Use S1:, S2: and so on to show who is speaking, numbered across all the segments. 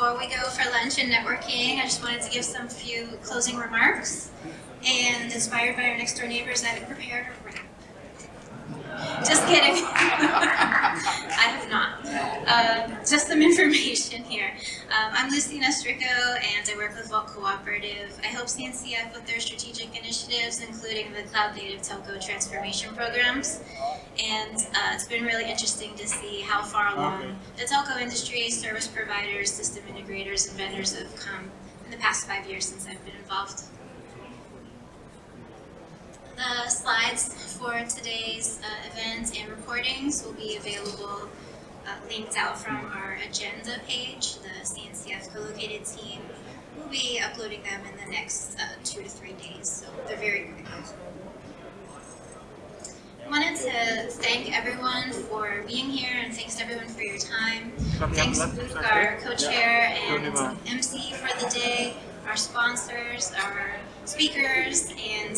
S1: before we go for lunch and networking, I just wanted to give some few closing remarks. And inspired by our next door neighbors, I've prepared. Just kidding. I have not. Uh, just some information here. Um, I'm Lucina Stricko, and I work with Vulk Cooperative. I help CNCF with their strategic initiatives, including the Cloud Native Telco Transformation Programs. And uh, it's been really interesting to see how far along the telco industry, service providers, system integrators, and vendors have come in the past five years since I've been involved. The slides for today's uh, event and recordings will be available uh, linked out from our agenda page. The CNCF co-located team will be uploading them in the next uh, two to three days, so they're very quick. I wanted to thank everyone for being here and thanks to everyone for your time. Thanks to Luke, our co-chair and MC for the day, our sponsors, our speakers, and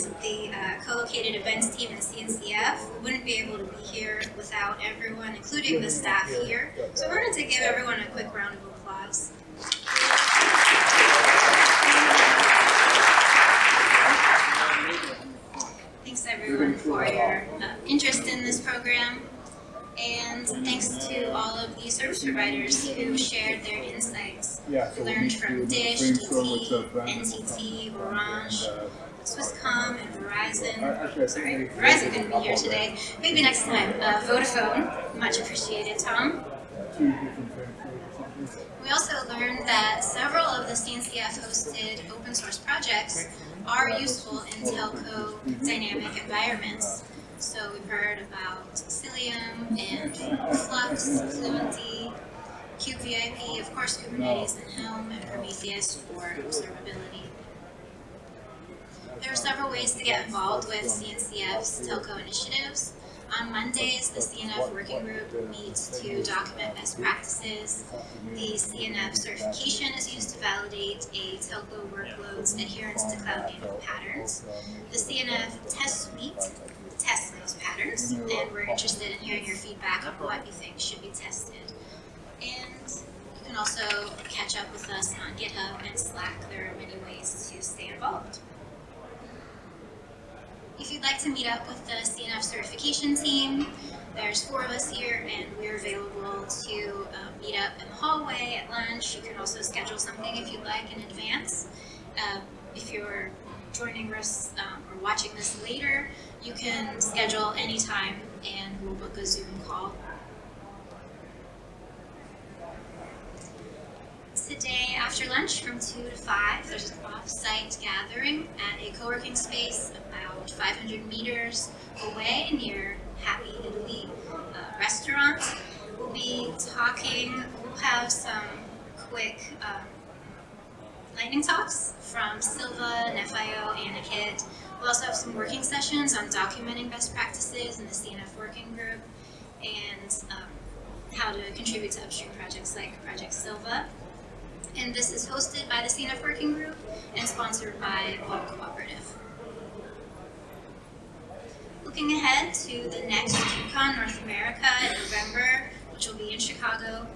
S1: uh, events team at CNCF. We wouldn't be able to be here without everyone, including the staff here. So I wanted to give everyone a quick round of applause. Thanks everyone for your uh, interest in this program. And thanks to all of the service providers who shared their insights. Yeah, so We learned from Dish, DT, NTT, Orange, Swisscom, and Verizon. Sorry, Verizon couldn't be here today. Maybe next time. Uh, Vodafone, much appreciated, Tom. We also learned that several of the CNCF hosted open source projects are useful in telco dynamic environments. So we've heard about Cilium and Flux, Fluentd, kubevip, of course Kubernetes and Helm, and Prometheus for observability. There are several ways to get involved with CNCF's telco initiatives. On Mondays, the CNF working group meets to document best practices. The CNF certification is used to a telco workload's adherence to cloud native patterns. The CNF test suite tests those patterns, and we're interested in hearing your feedback on what you think should be tested. And you can also catch up with us on GitHub and Slack. There are many ways to stay involved. If you'd like to meet up with the CNF certification team, there's four of us here and we're available to up in the hallway at lunch. You can also schedule something if you'd like in advance. Uh, if you're joining us um, or watching this later, you can schedule anytime and we'll book a Zoom call. Today after lunch from 2 to 5, there's an off-site gathering at a co-working space about 500 meters away near Happy Italy uh, restaurant. We'll be talking, we'll have some quick um, lightning talks from Sylva, Nephio, Anuket. We'll also have some working sessions on documenting best practices in the CNF working group and um, how to contribute to upstream projects like Project Sylva. And this is hosted by the CNF working group and sponsored by Vulk Cooperative. Looking ahead to the next KubeCon North America in November, which will be in Chicago,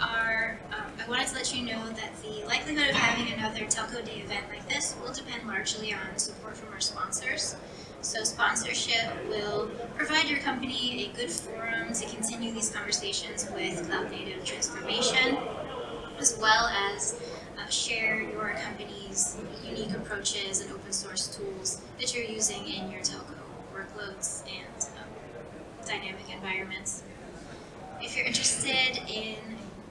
S1: are, um, I wanted to let you know that the likelihood of having another Telco Day event like this will depend largely on support from our sponsors. So sponsorship will provide your company a good forum to continue these conversations with cloud native transformation, as well as uh, share your company's unique approaches and open source tools that you're using in your telco workloads and um, dynamic environments. If you're interested in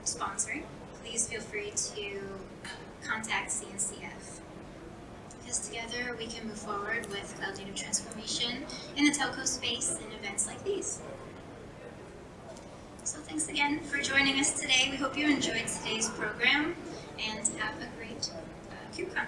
S1: sponsoring, please feel free to contact CNCF. Because together we can move forward with cloud native transformation in the telco space in events like these. So thanks again for joining us today. We hope you enjoyed today's program and have a great uh, KubeCon.